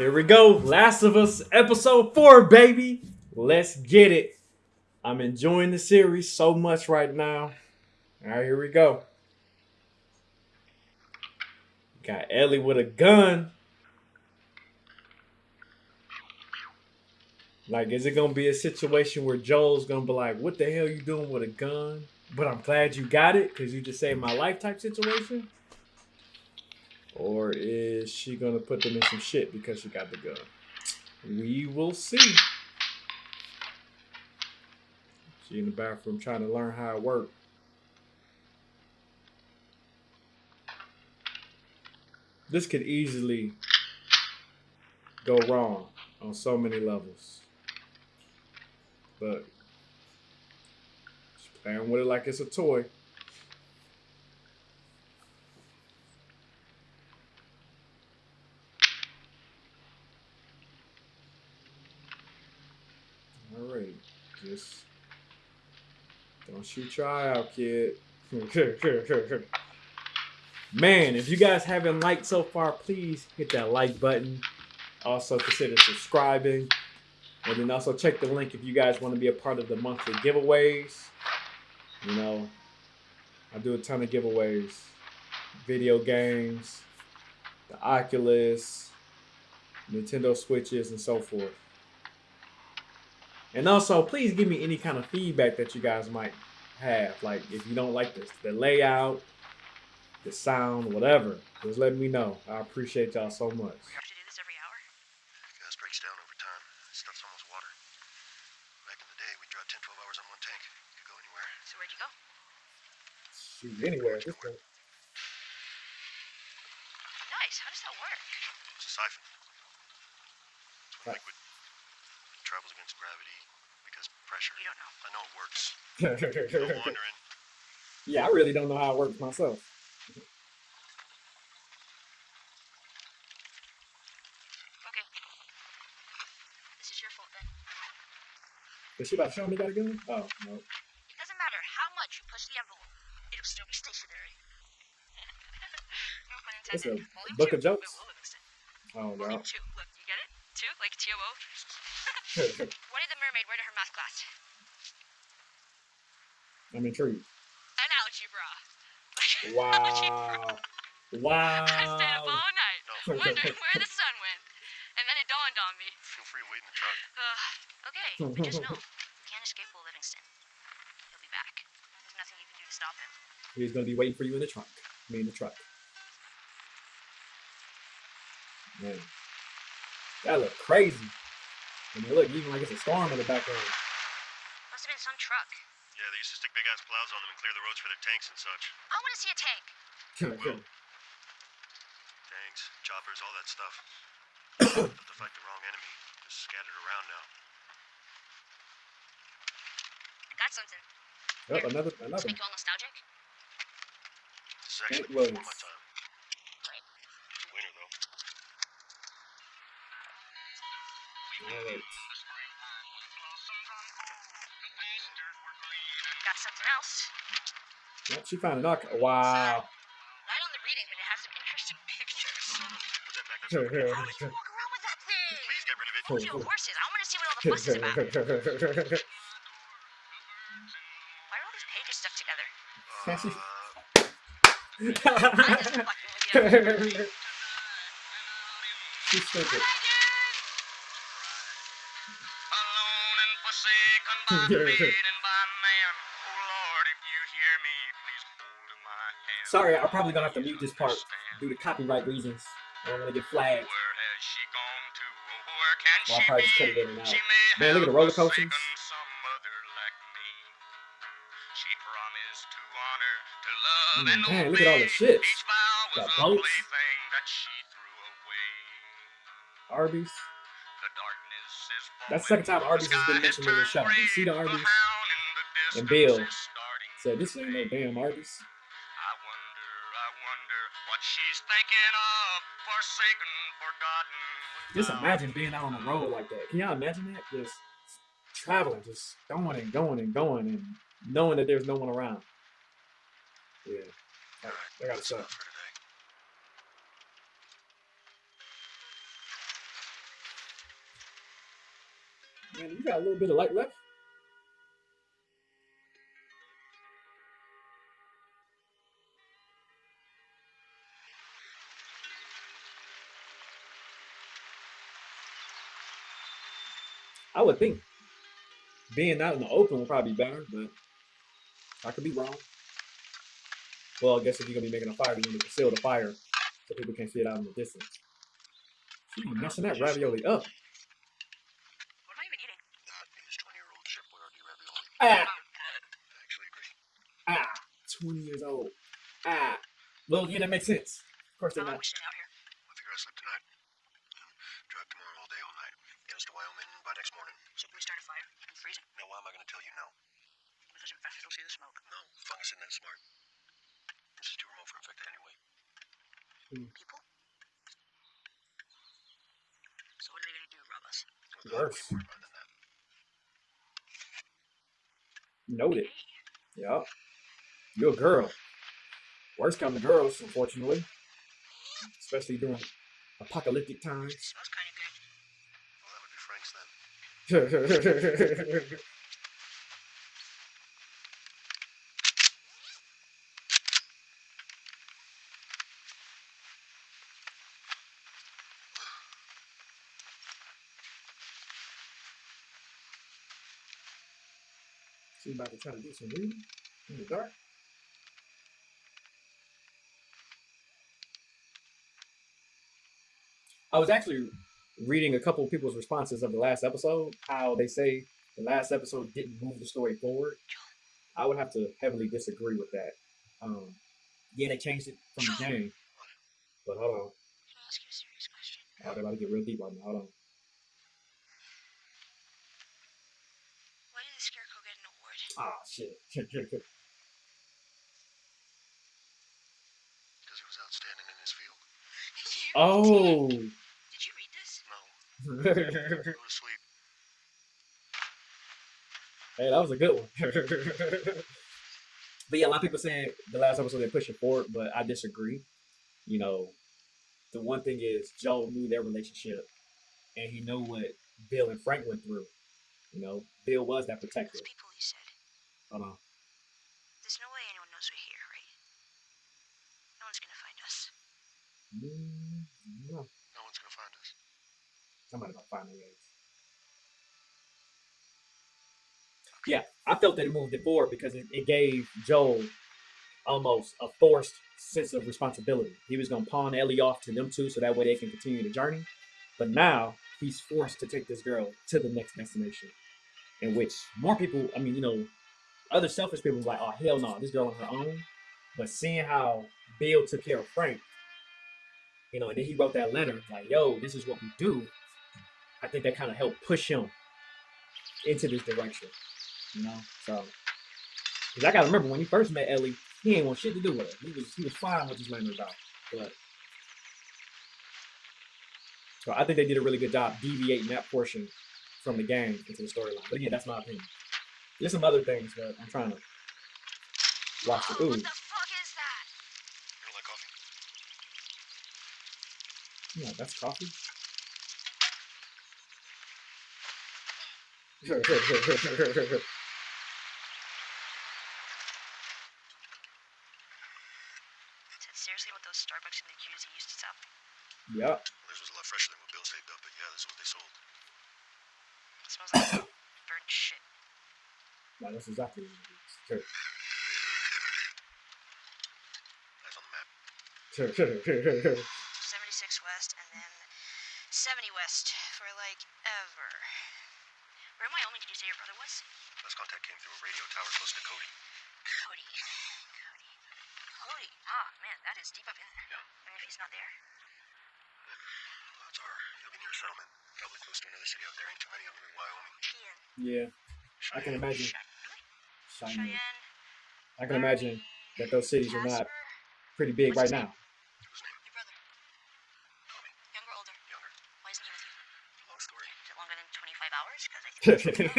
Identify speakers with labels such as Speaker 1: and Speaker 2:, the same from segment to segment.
Speaker 1: Here we go. Last of Us episode four, baby. Let's get it. I'm enjoying the series so much right now. All right, here we go. Got Ellie with a gun. Like, is it gonna be a situation where Joel's gonna be like, "What the hell you doing with a gun?" But I'm glad you got it because you just saved my life type situation. Or is she gonna put them in some shit because she got the gun? We will see. She in the bathroom trying to learn how it works. This could easily go wrong on so many levels. But she's playing with it like it's a toy. All right, just don't shoot your eye out, kid. Man, if you guys haven't liked so far, please hit that like button. Also consider subscribing. And then also check the link if you guys want to be a part of the monthly giveaways. You know, I do a ton of giveaways. Video games, the Oculus, Nintendo Switches, and so forth. And also, please give me any kind of feedback that you guys might have. Like, if you don't like the, the layout, the sound, whatever, just let me know. I appreciate y'all so much.
Speaker 2: We have to do this every hour?
Speaker 3: Gas breaks down over time. Stuff's almost water. Back in the day, we'd drive 10, 12 hours on one tank. Could go anywhere.
Speaker 2: So where'd you go?
Speaker 1: Shoot, anywhere at this point.
Speaker 2: Nice. How does that work?
Speaker 3: It's a siphon.
Speaker 1: Right.
Speaker 3: Liquid. Travels against gravity because pressure.
Speaker 2: You don't know.
Speaker 3: I know it works. No wandering.
Speaker 1: yeah, I really don't know how it works myself.
Speaker 2: Okay. This is your fault then.
Speaker 1: Is she about to show me that again? Oh, no.
Speaker 2: It doesn't matter how much you push the envelope. It'll still be stationary.
Speaker 1: It's a
Speaker 2: Volume
Speaker 1: book
Speaker 2: two.
Speaker 1: of jokes? Oh, no.
Speaker 2: Volume two. Look, you get it? Two? Like T-O-O? what did the mermaid wear to her math class?
Speaker 1: I'm intrigued.
Speaker 2: An algebra.
Speaker 1: Wow. Wow.
Speaker 2: I stayed up all night
Speaker 3: No.
Speaker 2: wondering where the sun went. And then it dawned on me.
Speaker 3: Feel free to wait in the truck.
Speaker 2: Uh, okay, but just know, you can't escape Will Livingston. He'll be back. There's nothing you can do to stop him.
Speaker 1: He's gonna be waiting for you in the trunk. Me in the truck. Man. That look crazy. I mean, look, even like it's a storm in the background.
Speaker 2: Must have been some truck.
Speaker 3: Yeah, they used to stick big ass plows on them and clear the roads for their tanks and such.
Speaker 2: I want to see a tank.
Speaker 3: Tanks, choppers, all that stuff. Not to fight the wrong enemy. Just scattered around now.
Speaker 2: Got something.
Speaker 1: Yep, another,
Speaker 2: Let's
Speaker 1: another.
Speaker 2: make you all nostalgic.
Speaker 3: This is actually before my time.
Speaker 2: Right.
Speaker 3: It's winter though.
Speaker 1: Alright.
Speaker 2: Got something else.
Speaker 1: Yep, she found an arc. Wow.
Speaker 3: Put that back. That's
Speaker 1: Here,
Speaker 3: not
Speaker 1: here,
Speaker 2: How would you walk around with that thing?
Speaker 3: Please get rid of it.
Speaker 2: Told you horses. I want to see what all the fuss is about. Why are all these pages stuck together? I'm just fucking with you.
Speaker 1: She's stupid.
Speaker 3: Alone and forsaken by
Speaker 1: Yeah.
Speaker 3: fate by man. Oh Lord, if you hear me, please hold my hand.
Speaker 1: Sorry, I'm probably gonna have to mute this part due to copyright reasons. I don't want to get flagged.
Speaker 3: Where has she gone to? Where can
Speaker 1: Well, I'll
Speaker 3: she
Speaker 1: probably just
Speaker 3: be?
Speaker 1: cut it in and out. Man, look at the roller coasters.
Speaker 3: some other like me. She promised to honor, to love,
Speaker 1: Mm,
Speaker 3: and
Speaker 1: man, look at all the ships.
Speaker 3: Each vow was
Speaker 1: Got
Speaker 3: a
Speaker 1: boats.
Speaker 3: that she threw away.
Speaker 1: Arby's.
Speaker 3: The darkness is
Speaker 1: That's the second time Arby's has been mentioned in the show. You see the Arby's? And Bill Said this ain't no damn Arby's.
Speaker 3: I wonder, I wonder what she's thinking of, forsaken, forgotten.
Speaker 1: Just imagine being out on the road like that. Can y'all imagine that? Just traveling, just going and going and going and knowing that there's no one around. Yeah. That, I gotta
Speaker 3: stop.
Speaker 1: Man, you got a little bit of light left? I would think being out in the open would probably be better, but I could be wrong. Well, I guess if you're gonna be making a fire, you need to conceal the fire so people can't see it out in the distance. She be messing that ravioli up.
Speaker 2: What am I even eating?
Speaker 3: That is 20 year old Chef ravioli.
Speaker 1: Ah,
Speaker 3: actually agree.
Speaker 1: ah, 20 years old. Ah. Well, yeah, that makes sense. Of course
Speaker 2: How
Speaker 1: they're
Speaker 2: long
Speaker 1: not.
Speaker 2: we staying out here?
Speaker 3: I figure I sleep tonight. And drive tomorrow all day, all night. Get us to Wyoming by next morning.
Speaker 2: So can we start a fire? I'm freezing.
Speaker 3: Now, why am I going to tell you no?
Speaker 2: Because infected will see the smoke.
Speaker 3: No, fungus isn't that smart. This is too remote for infected anyway. Hmm.
Speaker 2: People? So what are they gonna do, rob us?
Speaker 3: Well,
Speaker 1: Worse.
Speaker 3: Way more fun than that.
Speaker 1: Noted. Yup. You're a girl. Worst come to girls, unfortunately. Especially during apocalyptic times.
Speaker 2: smells kind of good.
Speaker 3: Well, that would be Frank's then.
Speaker 1: about to try to do some reading in the dark. I was actually reading a couple of people's responses of the last episode, how they say the last episode didn't move the story forward. I would have to heavily disagree with that. Um, yeah, they changed it from the game, but hold on.
Speaker 2: Can I ask you a serious question?
Speaker 1: They're about to get real deep on me. Hold on.
Speaker 2: Why did the scarecrow get an award?
Speaker 1: Ah, shit.
Speaker 3: Because he was outstanding in his field.
Speaker 1: Oh.
Speaker 2: did. Did you read this?
Speaker 3: No, go to sleep.
Speaker 1: Hey, that was a good one. but yeah, a lot of people saying the last episode they pushed it forward, but I disagree. You know, the one thing is Joe knew their relationship, and he knew what Bill and Frank went through. You know, Bill was that protector.
Speaker 2: People you said.
Speaker 1: Hold on.
Speaker 2: There's no way anyone knows we're here, right? No one's gonna find us.
Speaker 1: Mm, no,
Speaker 3: No one's going to find us.
Speaker 1: somebody gonna find me. Yeah, I felt that it moved it forward because it, it gave Joel almost a forced sense of responsibility. He was going to pawn Ellie off to them two so that way they can continue the journey. But now he's forced to take this girl to the next destination, in which more people, I mean, you know, other selfish people like, oh, hell no, this girl on her own. But seeing how Bill took care of Frank, you know, and then he wrote that letter like, yo, this is what we do. I think that kind of helped push him into this direction, you know. So, because I gotta remember when he first met Ellie, he ain't want shit to do with her. He was he was fine with letting her die, but so I think they did a really good job deviating that portion from the game into the storyline. But again, that's my opinion. There's some other things, but I'm trying to watch the
Speaker 2: Whoa,
Speaker 1: ooh.
Speaker 2: what the fuck is that?
Speaker 3: You don't?
Speaker 1: Yeah, that's coffee.
Speaker 2: That's seriously what those Starbucks in the QZ used to sell.
Speaker 1: yep.
Speaker 3: Theirs was a lot fresher than what Bill saved up, but yeah, this is what they sold.
Speaker 2: It smells like burnt shit.
Speaker 1: Yeah, that's exactly what it is. Sure.
Speaker 3: Eyes on the map.
Speaker 1: Sure, sure, sure, sure, sure.
Speaker 2: 76 West and then 70 West for like ever. Where in Wyoming did you say your brother was?
Speaker 3: Last contact came through a radio tower close to Cody.
Speaker 2: Cody. Cody. Cody. Ah, man, that is deep up in there.
Speaker 3: Yeah.
Speaker 2: And if he's not there,
Speaker 3: Odds are he'll be near a settlement. Probably close to another city out there. Ain't too many of them in Wyoming.
Speaker 2: Cheyenne.
Speaker 1: Yeah, I can
Speaker 3: Cheyenne.
Speaker 1: imagine.
Speaker 2: Cheyenne.
Speaker 1: Cheyenne.
Speaker 2: Cheyenne.
Speaker 1: I can imagine that those cities are not pretty big right now.
Speaker 3: Whose name?
Speaker 2: Your brother.
Speaker 3: Tommy.
Speaker 2: Younger, older.
Speaker 3: Younger.
Speaker 2: Why isn't he with you?
Speaker 3: Long story.
Speaker 2: Is it longer than 25 hours? Because I think.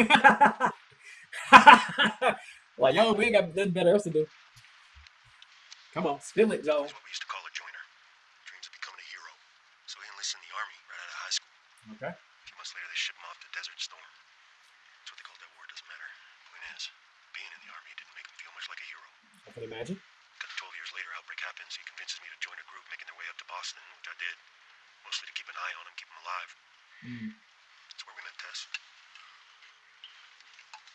Speaker 1: like, yo, we ain't got nothing better else to do. Come on, spill it, Joe.
Speaker 3: That's what we used to call a joiner. Dreams of becoming a hero. So he enlisted in the army right out of high school.
Speaker 1: Okay.
Speaker 3: A few months later, they shipped him off to Desert Storm. That's what they called that war, doesn't matter. Point is, being in the army didn't make him feel much like a hero.
Speaker 1: I can imagine.
Speaker 3: Because 12 years later, outbreak happens. He convinces me to join a group making their way up to Boston, which I did. Mostly to keep an eye on him, keep him alive.
Speaker 1: Mm.
Speaker 3: That's where we met Tess. And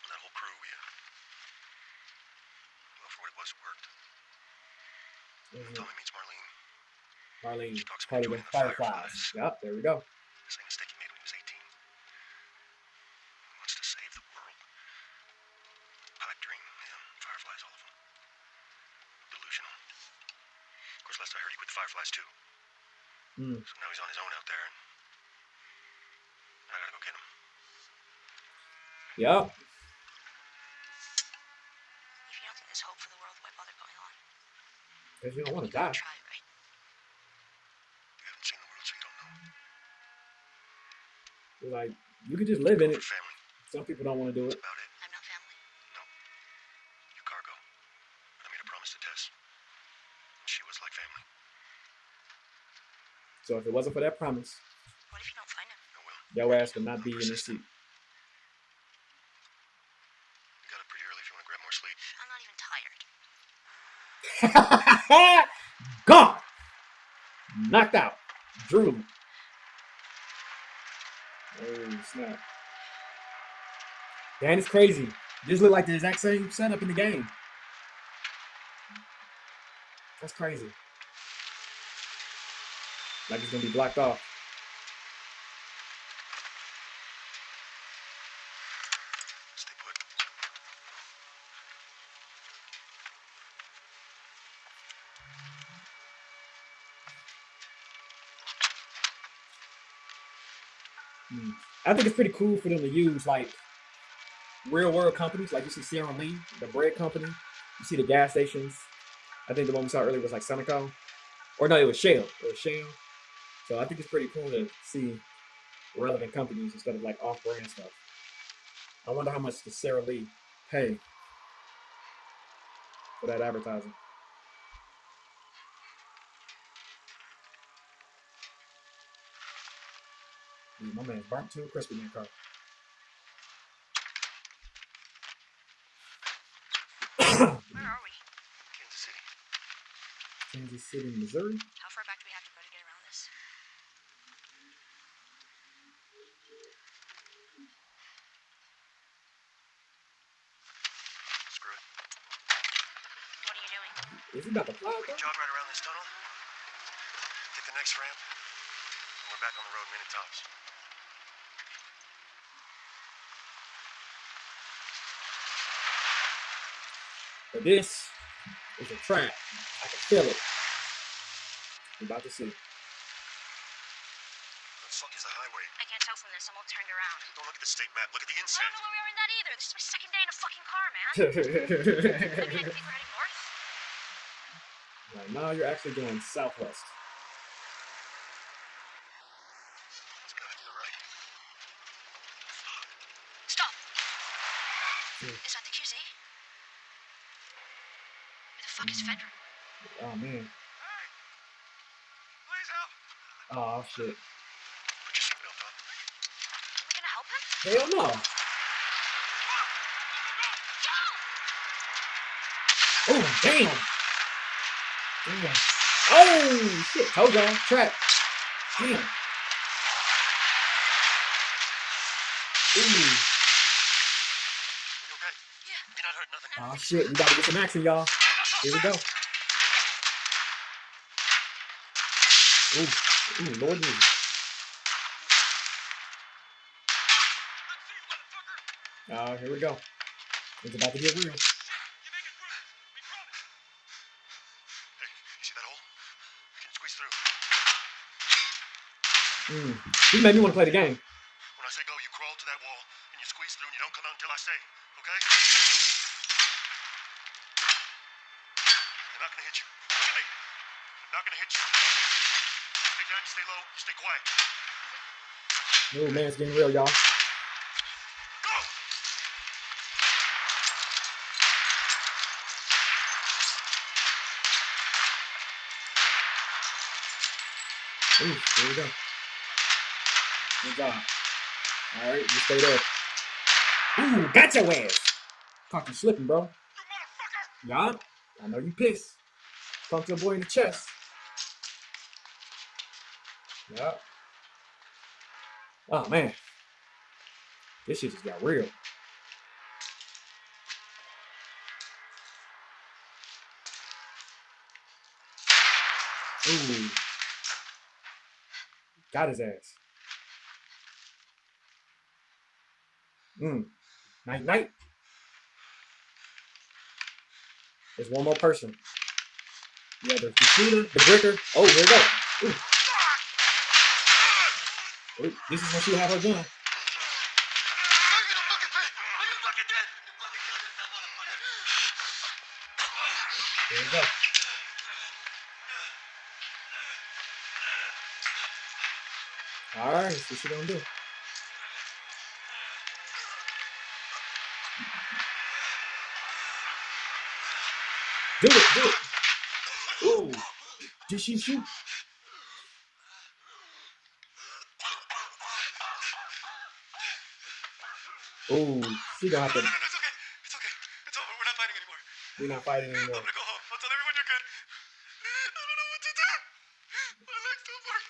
Speaker 3: that whole crew, we, uh, well, for what it was, it worked.
Speaker 1: Mhm.
Speaker 3: Tommy meets Marlene.
Speaker 1: Marlene,
Speaker 3: She talks about joining the
Speaker 1: Fireflies.
Speaker 3: Fireflies.
Speaker 1: Yep, there we go.
Speaker 3: Same mistake he made when he was 18. He wants to save the world. Pipe dream, yeah. Fireflies, all of them. Delusional. Of course, last I heard, he quit the Fireflies too.
Speaker 1: Mm.
Speaker 3: So now he's on his own out there, and I gotta go get him.
Speaker 1: Yep.
Speaker 2: If you don't think there's hope for the world, why bother going on?
Speaker 1: Because you don't want to die.
Speaker 2: try, right?
Speaker 3: You haven't seen the world, so you don't know.
Speaker 1: You're like, you could just live in it.
Speaker 3: family,
Speaker 1: Some people don't want to do it.
Speaker 3: about it.
Speaker 2: I'm not family.
Speaker 3: You cargo. I made a promise to Tess. And she was like family.
Speaker 1: So if it wasn't for that promise,
Speaker 2: What if you don't find him?
Speaker 3: I will.
Speaker 1: your ass would not be in this seat.
Speaker 3: You got up pretty early if you want to grab more sleep.
Speaker 2: I'm not even tired.
Speaker 1: Gone. Knocked out. Drew. Oh snap. It's crazy. This look like the exact same setup in the game. That's crazy. Like it's gonna be blocked off.
Speaker 3: Stay put.
Speaker 1: Hmm. I think it's pretty cool for them to use like real world companies, like you see Sierra Lee, the bread company. You see the gas stations. I think the one we saw earlier was like Seneca, or no, it was Shell. It was Shell. So I think it's pretty cool to see relevant companies instead of like off-brand stuff. I wonder how much does Sara Lee pay for that advertising. Yeah, my man's burnt to a crispy man car.
Speaker 2: Where are we?
Speaker 3: Kansas City.
Speaker 1: Kansas City, Missouri.
Speaker 2: How far back do we have to go to get around this?
Speaker 3: Screw it.
Speaker 2: What are you doing?
Speaker 1: Is he about to fly?
Speaker 3: We jog right around this tunnel. Take the next ramp. And we're back on the road minute tops.
Speaker 1: But this is a trap. I can feel it. We're about to see.
Speaker 3: The fuck is the highway?
Speaker 2: I can't tell from this. I'm all turned around.
Speaker 3: Don't look at the state map. Look at the
Speaker 2: I
Speaker 3: inside.
Speaker 2: don't know where we are in that either. This is my second day in a fucking car, man. Maybe I think we're heading north.
Speaker 1: right now, you're actually going southwest.
Speaker 3: It's gotta be the right.
Speaker 2: Stop.
Speaker 1: Hmm.
Speaker 2: Is that the QZ? Where the Fedra?
Speaker 1: Oh man.
Speaker 3: Hey! Please help!
Speaker 1: Oh shit.
Speaker 3: Put your seatbelt on.
Speaker 2: Are we gonna help him?
Speaker 1: Hell no. Oh damn. Damn. Oh shit. Hold on. Trap. Damn. Ooh.
Speaker 3: You okay?
Speaker 2: Yeah.
Speaker 3: You're not hurt, nothing?
Speaker 1: Oh shit. We gotta get some action, y'all. Here we go. Ooh. Ooh, Lord Jesus. Oh, here we go. It's about to get real.
Speaker 3: You see that hole? Can squeeze through.
Speaker 1: Mm. He made me want to play the game.
Speaker 3: When I say go, you crawl to that wall and you squeeze through and you don't come out until I say, okay? They're not gonna hit you. Look at me. They're not gonna hit you. Stay down, you stay low, you stay quiet.
Speaker 1: Oh man, it's getting real, y'all. Ooh, here we go. Good job. All right, you stay there. Ooh, got your ass. You slipping, bro.
Speaker 4: Motherfucker!
Speaker 1: Yeah, I know you pissed. Pumped your boy in the chest. Yeah. Oh man. This shit just got real. Ooh. Got his ass. Mm. Night night. There's one more person. Yeah, the, the shooter, the bricker. Oh, here we go. Ooh. This is when she had her gun.
Speaker 4: There you
Speaker 1: go. All right, see what she gonna do. Do it, do it. Ooh, did she shoot? Ooh, she gonna have
Speaker 4: No,
Speaker 1: to.
Speaker 4: no, no, it's okay. It's okay. It's over. We're not fighting anymore.
Speaker 1: We're not fighting anymore.
Speaker 4: I'm gonna go home. I'll tell everyone you're good. I don't know what to do. My legs don't work.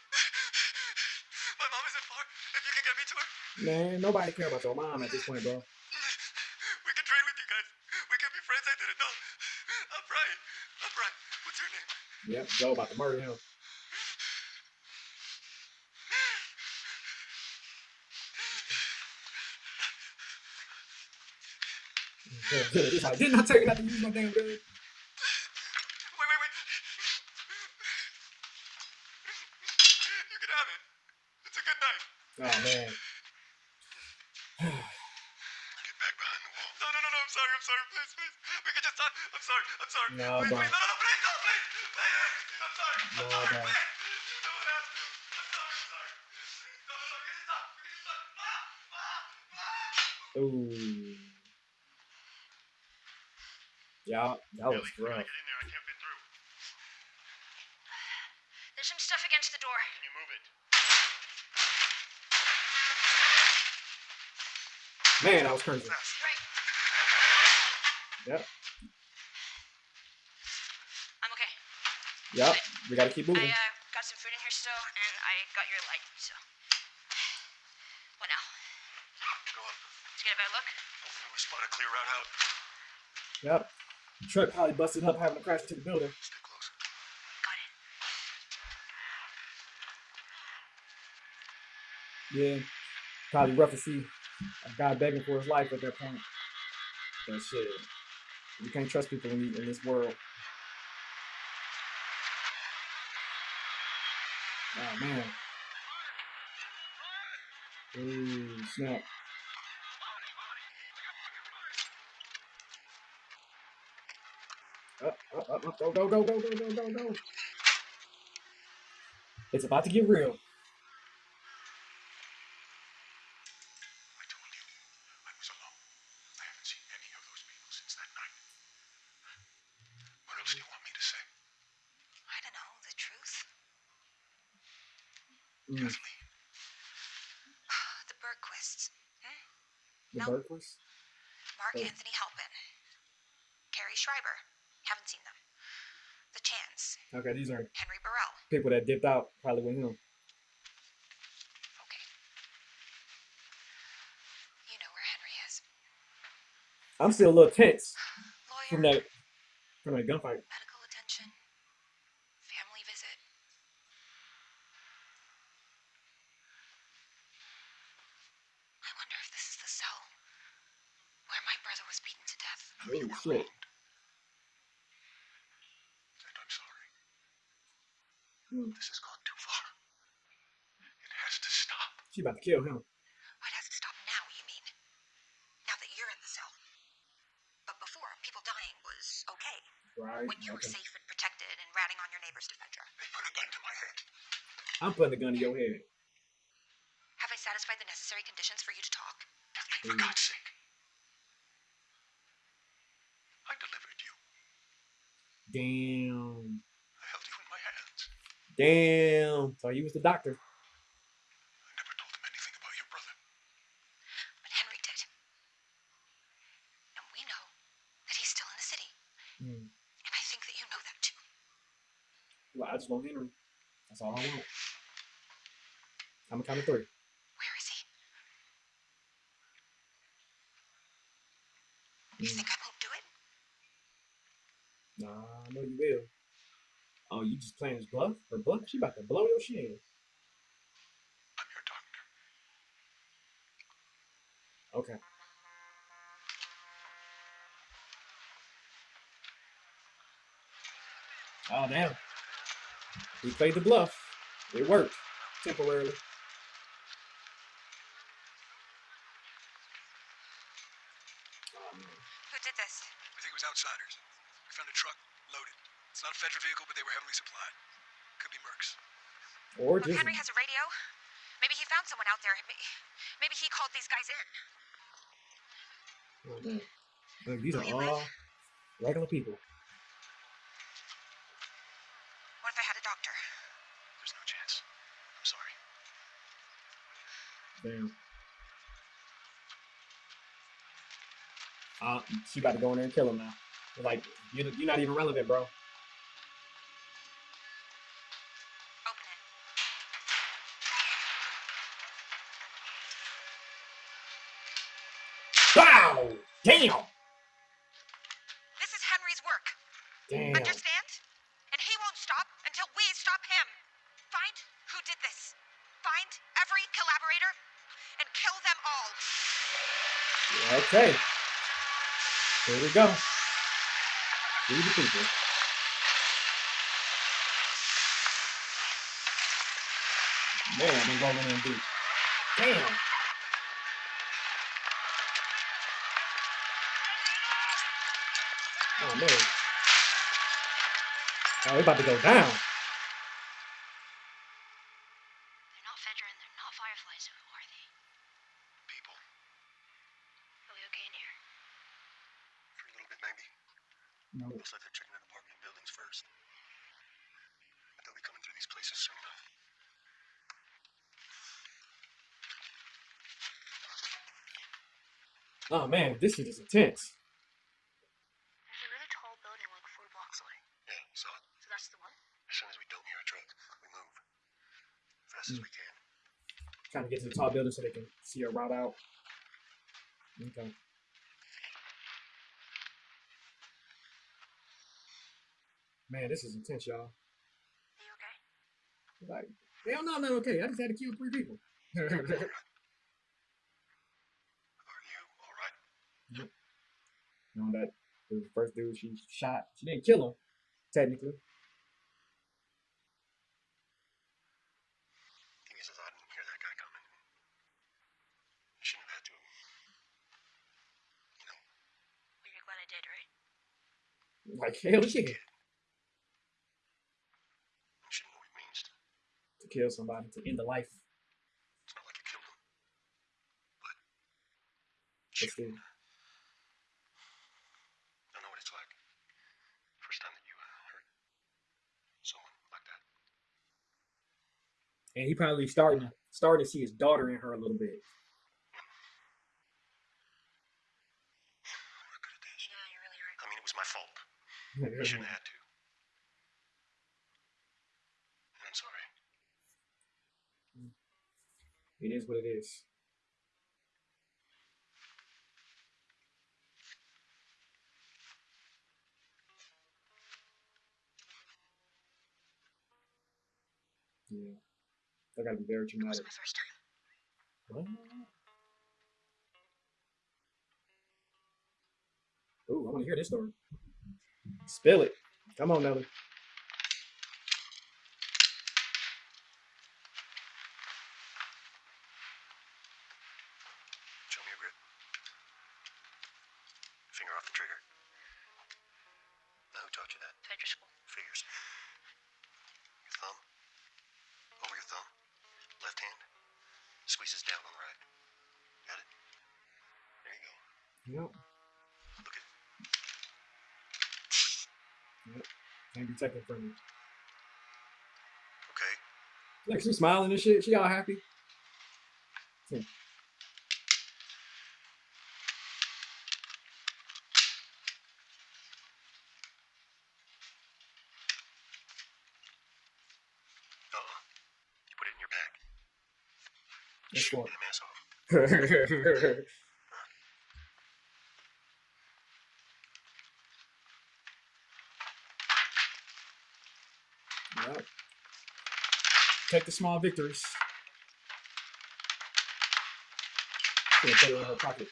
Speaker 4: My mom isn't far. If you can get me to her,
Speaker 1: Man, nobody care about your mom at this point, bro.
Speaker 4: we can train with you guys. We can be friends. I didn't know. I'm Brian. I'm Brian. What's your name?
Speaker 1: Yep, Joe about to murder him. Didn't I tell you not to use my damn gun? That was rough.
Speaker 4: Get in there. I can't fit through.
Speaker 5: There's some stuff against the door.
Speaker 4: Can you move it?
Speaker 1: Man, I was crazy.
Speaker 4: Fast.
Speaker 5: Right.
Speaker 1: Yep.
Speaker 5: I'm okay.
Speaker 1: Yep. We gotta keep
Speaker 5: I
Speaker 1: moving.
Speaker 5: uh, got some food in here still, and I got your light, so. What now?
Speaker 4: Go on.
Speaker 5: Let's get a better look.
Speaker 4: Hopefully we spot a clear route out.
Speaker 1: Yep. The truck probably busted up having to crash into the building.
Speaker 4: Stay close.
Speaker 5: Got it.
Speaker 1: Yeah. Probably rough to see a guy begging for his life at that point. But shit. You can't trust people in, in this world. Oh man. Ooh, snap. Go, go, go, go, go, go, go, go. It's about to get real. Mm.
Speaker 5: The hmm. Bergquists. Hmm?
Speaker 1: The
Speaker 5: no. Mark.
Speaker 1: Oh.
Speaker 5: Anthony Halpin. Carrie Schreiber.
Speaker 1: Okay, these are
Speaker 5: Henry Burrell.
Speaker 1: people that dipped out probably with him.
Speaker 5: Okay. You know where Henry is.
Speaker 1: I'm still a little tense
Speaker 5: Lawyer.
Speaker 1: from that from that gunfight.
Speaker 5: Medical attention. Family visit. I wonder if this is the cell where my brother was beaten to death.
Speaker 1: Oh shit.
Speaker 4: wronged. And I'm sorry.
Speaker 1: Mm.
Speaker 4: This has gone too far. It has to stop.
Speaker 1: She about to kill him.
Speaker 5: It has to stop now, you mean? Now that you're in the cell. But before, people dying was okay.
Speaker 1: Right.
Speaker 5: When you were safe and protected and ratting on your neighbors to Fedra.
Speaker 4: They put a gun to my head.
Speaker 1: I'm putting a gun to your head.
Speaker 5: Have I satisfied the necessary conditions for you to talk?
Speaker 4: Kathleen, for
Speaker 1: Mm.
Speaker 4: God's sake. I delivered you.
Speaker 1: Damn. Damn. So you was the doctor.
Speaker 4: I never told him anything about your brother.
Speaker 5: But Henry did. And we know that he's still in the city.
Speaker 1: Mm. And I think that you know that too. Well, I just want Henry. That's all I want. I'm a count of three.
Speaker 2: Where is he? Mm. You
Speaker 1: hmm.
Speaker 2: think I won't do it?
Speaker 1: Nah, I know you will. Oh, you just playing his bluff? Her bluff? She about to blow your shit.
Speaker 3: I'm your doctor.
Speaker 1: Okay. Oh damn. He played the bluff. It worked. Temporarily. Oh, man.
Speaker 2: Who did this?
Speaker 3: We think it was outsiders. We found a truck loaded. It's not a federal vehicle, but they were heavily supplied. Could be mercs.
Speaker 1: Or
Speaker 2: Look, Henry has a radio. Maybe he found someone out there. Maybe he called these guys in.
Speaker 1: man. Look, these are all regular people.
Speaker 2: What if I had a doctor?
Speaker 3: There's no chance. I'm sorry.
Speaker 1: Damn. Uh, she about to go in there and kill him now. Like, you're, you're not even relevant, bro. Damn!
Speaker 2: This is Henry's work.
Speaker 1: Damn.
Speaker 2: Understand? And he won't stop until we stop him. Find who did this. Find every collaborator and kill them all.
Speaker 1: Okay. Here we go. Free the people. Man, they rolling in deep. Damn. Oh man. Oh, we about to go down.
Speaker 2: They're not Fedra and they're not Fireflies, so who are they?
Speaker 3: People.
Speaker 2: Are we okay in here?
Speaker 3: For a little bit, maybe.
Speaker 1: No.
Speaker 3: Looks like they're checking out apartment buildings first. But they'll be coming through these places soon enough.
Speaker 1: Oh man, this shit is intense.
Speaker 2: There's a really tall building like four blocks away.
Speaker 3: Yeah, so
Speaker 2: So that's the one?
Speaker 3: as soon as we don't hear a truck, we move. Fast as we can.
Speaker 1: Trying to get to the top building so they can see a route out. Okay. Man, this is intense, y'all.
Speaker 2: You okay?
Speaker 1: Like, hell no, I'm not okay. I just had to kill three people.
Speaker 3: Are you alright?
Speaker 1: know that the first dude she shot, she didn't kill him, technically.
Speaker 3: Thing is, is I didn't hear that guy coming. You shouldn't have had to. You know,
Speaker 2: But you're glad I did, right?
Speaker 1: Like hell
Speaker 3: just a
Speaker 1: yeah.
Speaker 3: kid. You should know what it means to.
Speaker 1: To kill somebody, to end a life.
Speaker 3: It's not like you killed him. But.
Speaker 1: But
Speaker 3: Shoot.
Speaker 1: still.
Speaker 3: I know what it's like. First time that you uh, hurt someone like that.
Speaker 1: And he probably starting starting to see his daughter in her a little bit.
Speaker 3: I'm not good at this.
Speaker 2: Yeah, you're really right.
Speaker 3: I mean, it was my fault. You shouldn't have had to. I'm sorry. Mm.
Speaker 1: It is what it is. Yeah. That gotta be very traumatic.
Speaker 2: my first time.
Speaker 1: What? Ooh, I want to hear this story. Spill it. Come on, Nelly. second from you.
Speaker 3: Okay.
Speaker 1: Like she's smiling and shit. She all happy. Yeah.
Speaker 3: Shooting the ass off.
Speaker 1: Take the small victories. Gonna put it in her pocket.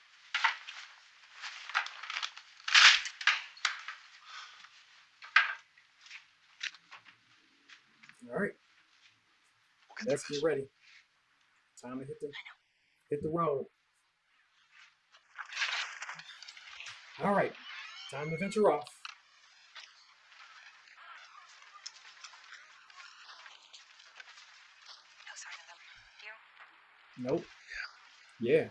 Speaker 1: All right, let's get ready. Time to hit the hit the road. All right, time to venture off.
Speaker 2: No sign of them. You?
Speaker 1: Nope. Yeah.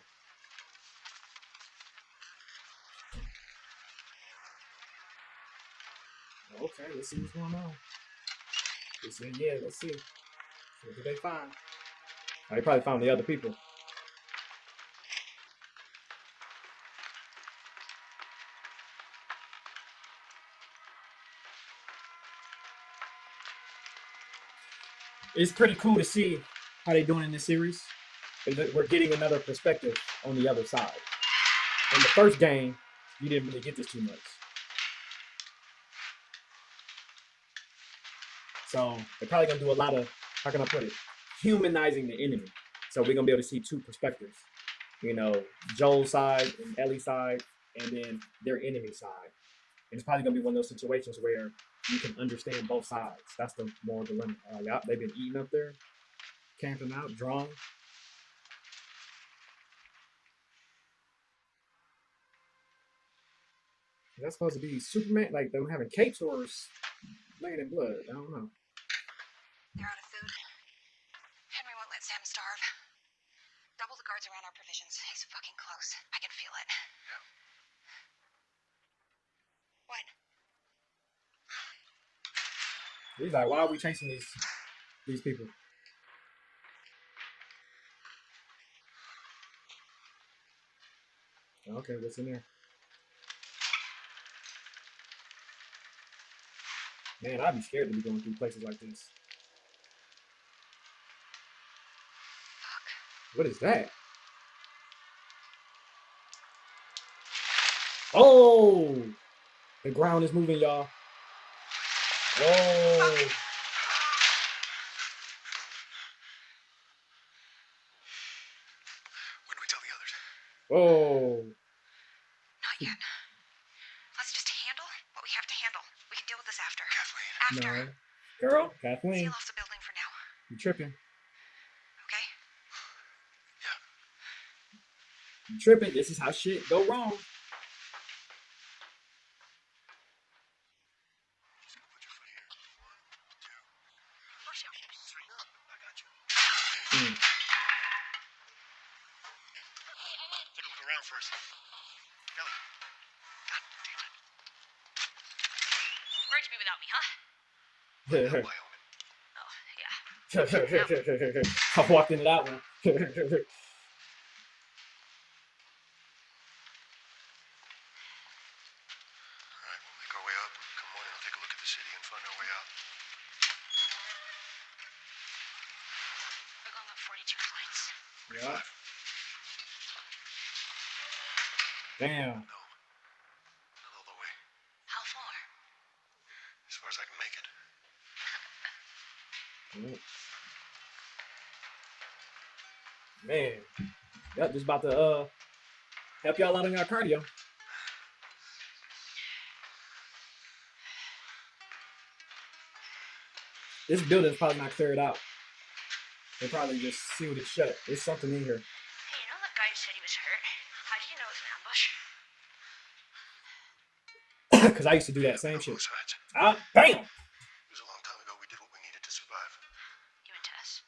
Speaker 1: Okay, let's see what's going on. Let's see, yeah, let's see. What did they find? Oh, they probably found the other people. It's pretty cool to see how they're doing in this series. We're getting another perspective on the other side. In the first game, you didn't really get this too much. So they're probably gonna do a lot of how can I put it? Humanizing the enemy. So we're gonna be able to see two perspectives. You know, Joel's side and Ellie's side, and then their enemy side. And it's probably gonna be one of those situations where you can understand both sides. That's the moral dilemma. Uh, they've been eating up there, camping out, drawing. Is that supposed to be Superman? Like them having capes or laying in blood? I don't know.
Speaker 2: They're out of food. Henry won't let Sam starve. Double the guards around our provisions. He's fucking close. I can feel it. What?
Speaker 1: He's like, why are we chasing these these people? Okay, what's in there? Man, I'd be scared to be going through places like this. Fuck. What is that? Oh! The ground is moving, y'all. Oh!
Speaker 3: When do we tell the others?
Speaker 1: Oh!
Speaker 2: Not yet. Let's just handle what we have to handle. We can deal with this after.
Speaker 3: Kathleen.
Speaker 2: After.
Speaker 1: No. Girl, Kathleen,
Speaker 2: Seal off the building for now,
Speaker 1: you tripping.
Speaker 2: okay? Yeah.
Speaker 1: You tripping. This is how shit go wrong.
Speaker 3: Just gonna put your foot here. One, two, three. No, I got you.
Speaker 1: Mm.
Speaker 3: Take a look around first. Ellie. God damn it.
Speaker 2: Where'd you be without me, huh?
Speaker 3: Wyoming.
Speaker 2: Yeah.
Speaker 1: I walked into that one.
Speaker 3: All right, we'll make our way up. Come morning, I'll take a look at the city and find our way out.
Speaker 2: We're going up 42 flights.
Speaker 1: yeah. Damn.
Speaker 3: No. Not all the way.
Speaker 2: How far?
Speaker 3: As far as I can make it.
Speaker 1: Man. Yep, just about to uh help y'all out on our cardio. This building's probably not cleared out. They probably just sealed it shut. There's something in here.
Speaker 2: Hey, you know that guy who said he was hurt? How did you know it was an ambush?
Speaker 1: Cause I used to do that same shit.
Speaker 3: both sides.
Speaker 1: Ah, bam!
Speaker 3: It was a long time ago. We did what we needed to survive.
Speaker 2: You and Tess.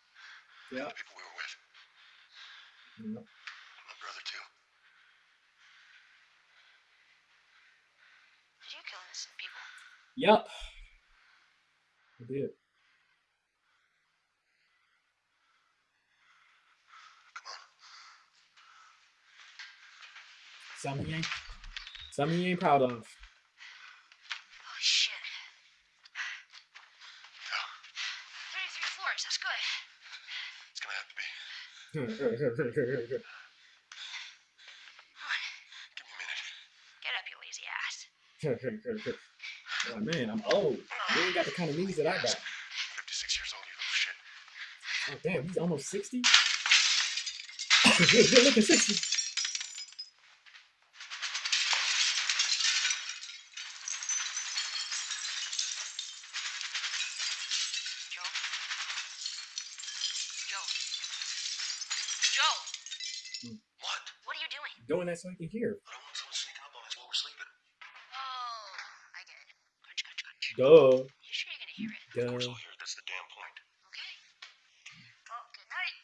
Speaker 1: Yeah.
Speaker 3: The people we were with.
Speaker 1: Yep.
Speaker 3: My brother, too.
Speaker 2: Did you kill innocent people?
Speaker 1: Yep. I did.
Speaker 3: Come on.
Speaker 1: Something you ain't something you ain't proud of.
Speaker 2: Oh, shit.
Speaker 3: Yeah,
Speaker 2: 33 floors, that's good.
Speaker 3: it's gonna have to be. Give me a minute.
Speaker 2: Get up, you lazy ass.
Speaker 1: oh, man, I'm old. You ain't got the kind of knees that I got.
Speaker 3: 56 years old, you little shit.
Speaker 1: Oh, damn, he's almost 60? good, good looking 60.
Speaker 2: Joe? Joe? Joe! Hmm.
Speaker 3: What?
Speaker 2: What are you doing?
Speaker 1: Doing that so he can hear. Duh.
Speaker 2: You sure you're gonna hear it?
Speaker 3: Of course
Speaker 1: Duh.
Speaker 3: I'll hear it. That's the damn point.
Speaker 2: Okay. Well, good night.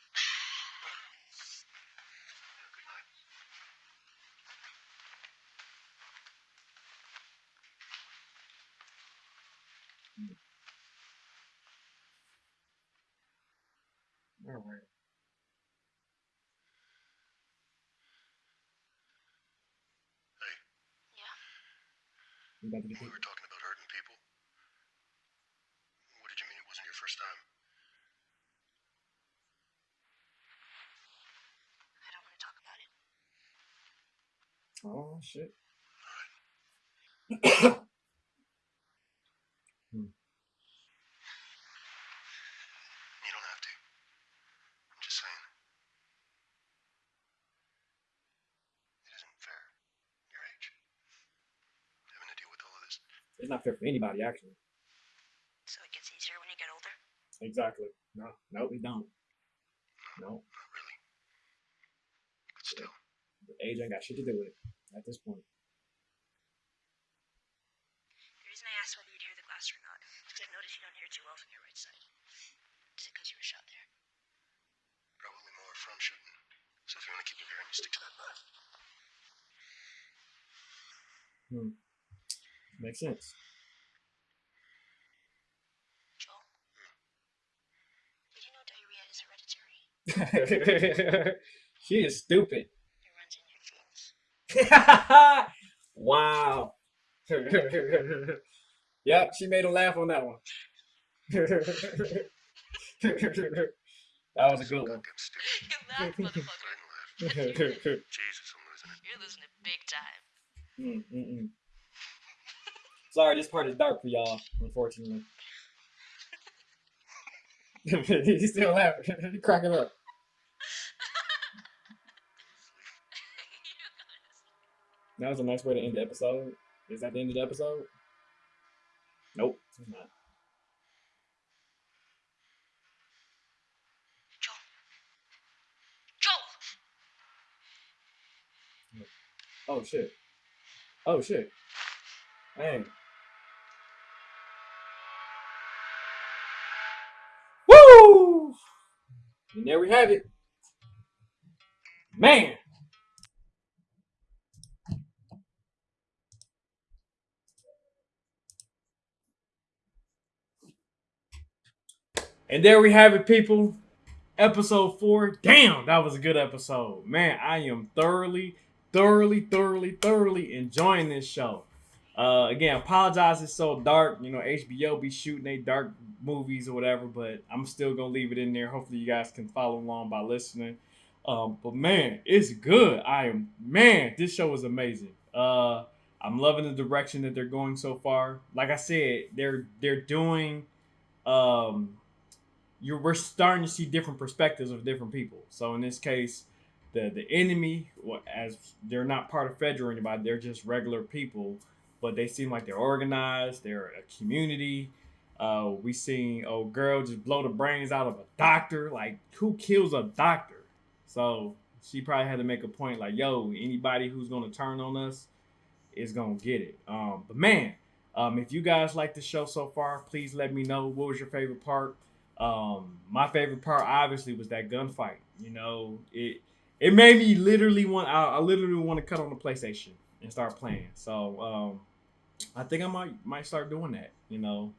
Speaker 3: Good night.
Speaker 1: All right.
Speaker 2: Yeah.
Speaker 1: We about to get
Speaker 3: When we were talking about hurting people, what did you mean it wasn't your first time?
Speaker 2: I don't want to talk about it.
Speaker 1: Shit.
Speaker 3: You don't have to. I'm just saying. It isn't fair. Your age. Having to deal with all of this.
Speaker 1: It's not fair for anybody, actually.
Speaker 2: So it gets easier when you get older?
Speaker 1: Exactly. No, no, we don't. No,
Speaker 3: Not really. But still.
Speaker 1: age ain't got shit to do with it at this point.
Speaker 2: The reason I asked whether you'd hear the glass or not is because I've noticed you don't hear too well from your right side. Is it because you were shot there?
Speaker 3: Probably more from shooting. So if you want to keep your hearing, you stick to that knife. Hmm.
Speaker 1: Makes sense.
Speaker 2: Joel? Hmm. Did you know diarrhea is hereditary?
Speaker 1: she is stupid.
Speaker 2: It runs in your genes.
Speaker 1: wow. yep, she made him laugh on that one. that was a good one.
Speaker 3: Jesus, I'm losing it.
Speaker 2: You're losing it big time.
Speaker 1: Mm, mm. Sorry, this part is dark for y'all, unfortunately. He's still laughing. He's cracking up. That was a nice way to end the episode. Is that the end of the episode? Nope, it's not.
Speaker 2: Joel. Joel!
Speaker 1: Oh shit. Oh shit. Dang. Woo! And there we have it. Man. And there we have it, people. Episode four. Damn, that was a good episode. Man, I am thoroughly, thoroughly, thoroughly, thoroughly enjoying this show. Uh, again, apologize it's so dark. You know, HBO be shooting they dark movies or whatever, but I'm still gonna leave it in there. Hopefully, you guys can follow along by listening. Um, but man, it's good. I am man, this show is amazing. Uh, I'm loving the direction that they're going so far. Like I said, they're they're doing um you're we're starting to see different perspectives of different people. So in this case, the the enemy, as they're not part of Fedra or anybody, they're just regular people, but they seem like they're organized. They're a community. Uh, we seen a girl just blow the brains out of a doctor. Like, who kills a doctor? So she probably had to make a point, like, yo, anybody who's gonna turn on us is gonna get it. Um, but man, um, if you guys like the show so far, please let me know what was your favorite part. Um, my favorite part obviously was that gunfight. You know, it it made me literally want I, I literally want to cut on the PlayStation and start playing. So um, I think I might might start doing that. You know,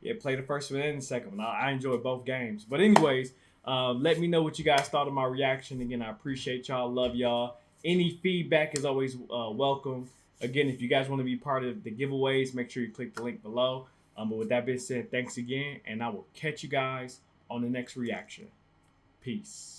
Speaker 1: yeah, play the first one and the second one. I, I enjoyed both games. But anyways, um, let me know what you guys thought of my reaction. Again, I appreciate y'all. Love y'all. Any feedback is always uh, welcome. Again, if you guys want to be part of the giveaways, make sure you click the link below. Um, but with that being said, thanks again, and I will catch you guys on the next reaction. Peace.